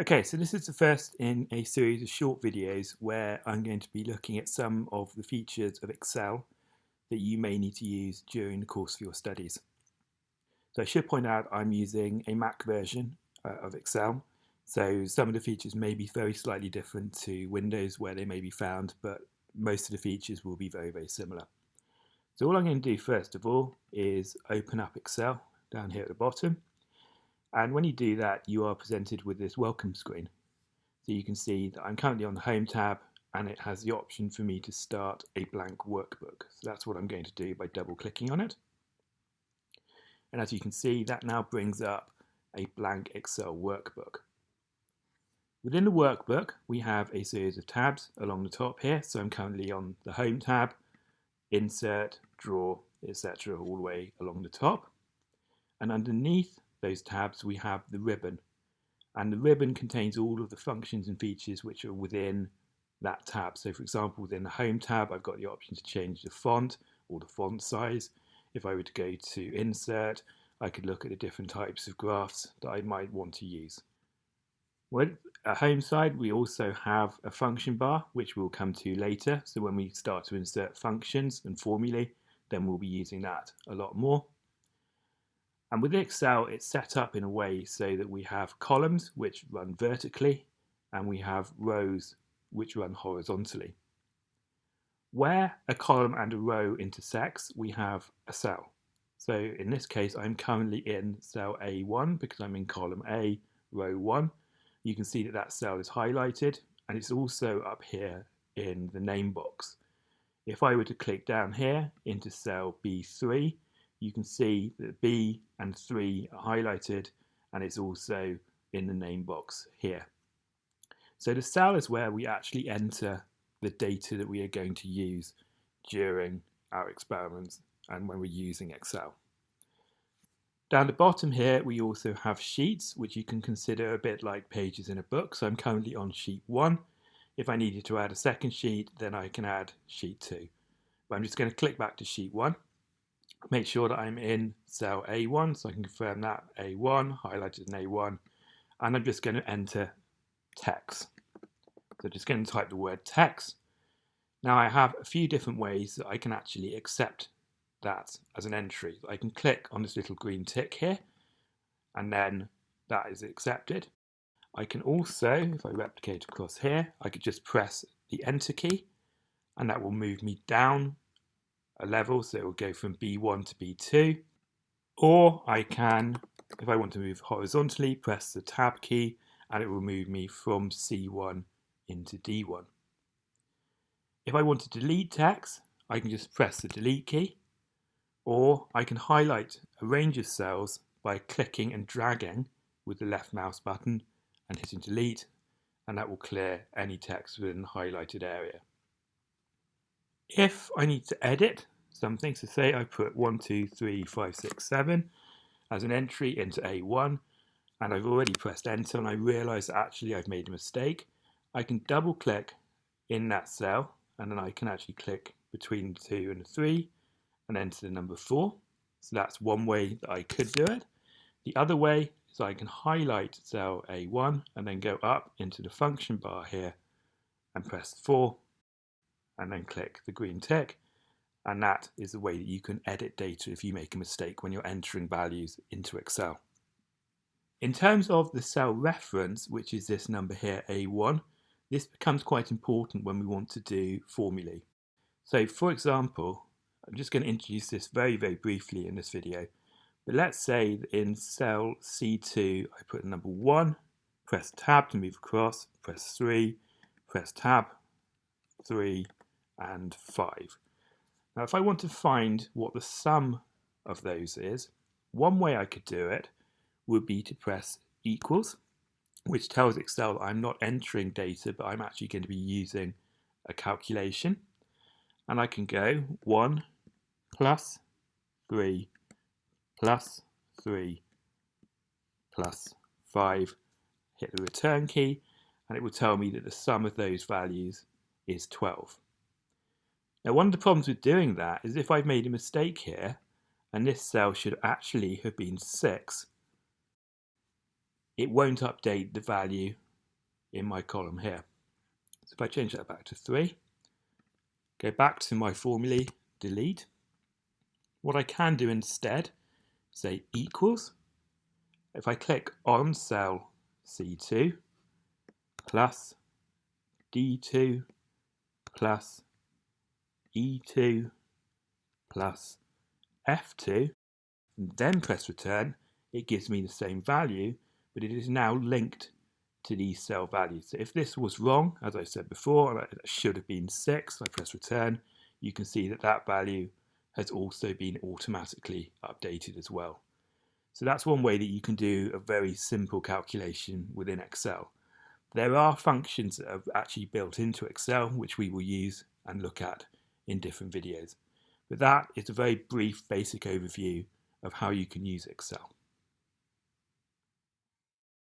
Okay, so this is the first in a series of short videos where I'm going to be looking at some of the features of Excel that you may need to use during the course of your studies. So I should point out I'm using a Mac version uh, of Excel, so some of the features may be very slightly different to Windows where they may be found, but most of the features will be very, very similar. So all I'm going to do first of all is open up Excel down here at the bottom and when you do that, you are presented with this welcome screen. So you can see that I'm currently on the Home tab and it has the option for me to start a blank workbook. So that's what I'm going to do by double clicking on it. And as you can see, that now brings up a blank Excel workbook. Within the workbook, we have a series of tabs along the top here. So I'm currently on the Home tab, Insert, Draw, etc. all the way along the top. And underneath those tabs, we have the ribbon. And the ribbon contains all of the functions and features which are within that tab. So for example, within the Home tab, I've got the option to change the font or the font size. If I were to go to Insert, I could look at the different types of graphs that I might want to use. With at Home side, we also have a function bar, which we'll come to later. So when we start to insert functions and formulae, then we'll be using that a lot more. And with Excel, it's set up in a way so that we have columns which run vertically and we have rows which run horizontally. Where a column and a row intersects, we have a cell. So in this case, I'm currently in cell A1 because I'm in column A, row 1. You can see that that cell is highlighted and it's also up here in the name box. If I were to click down here into cell B3, you can see that B and 3 are highlighted and it's also in the name box here. So the cell is where we actually enter the data that we are going to use during our experiments and when we're using Excel. Down the bottom here we also have sheets which you can consider a bit like pages in a book. So I'm currently on sheet 1. If I needed to add a second sheet then I can add sheet 2. But I'm just going to click back to sheet 1 make sure that I'm in cell A1 so I can confirm that A1 highlighted in A1 and I'm just going to enter text. So just going to type the word text. Now I have a few different ways that I can actually accept that as an entry. I can click on this little green tick here and then that is accepted. I can also if I replicate across here I could just press the enter key and that will move me down a level, so it will go from B1 to B2. Or I can, if I want to move horizontally, press the tab key and it will move me from C1 into D1. If I want to delete text, I can just press the delete key, or I can highlight a range of cells by clicking and dragging with the left mouse button and hitting delete, and that will clear any text within the highlighted area. If I need to edit something, so say I put 1, 2, 3, 5, 6, 7 as an entry into A1, and I've already pressed enter and I realise actually I've made a mistake, I can double click in that cell and then I can actually click between 2 and 3 and enter the number 4. So that's one way that I could do it. The other way is I can highlight cell A1 and then go up into the function bar here and press 4 and then click the green tick and that is the way that you can edit data if you make a mistake when you're entering values into Excel. In terms of the cell reference, which is this number here, A1, this becomes quite important when we want to do formulae. So for example, I'm just going to introduce this very, very briefly in this video. But let's say in cell C2, I put number 1, press tab to move across, press 3, press tab, 3, and 5. Now if I want to find what the sum of those is, one way I could do it would be to press equals, which tells Excel that I'm not entering data, but I'm actually going to be using a calculation. And I can go 1 plus 3 plus 3 plus 5, hit the return key, and it will tell me that the sum of those values is 12. Now one of the problems with doing that is if I've made a mistake here, and this cell should actually have been 6, it won't update the value in my column here. So if I change that back to 3, go back to my formulae, delete, what I can do instead, say equals, if I click on cell C2 plus D2 plus E2 plus F2, and then press return, it gives me the same value, but it is now linked to these cell values. So if this was wrong, as I said before, it should have been 6, I press return, you can see that that value has also been automatically updated as well. So that's one way that you can do a very simple calculation within Excel. There are functions that are actually built into Excel, which we will use and look at in different videos. But that is a very brief basic overview of how you can use Excel.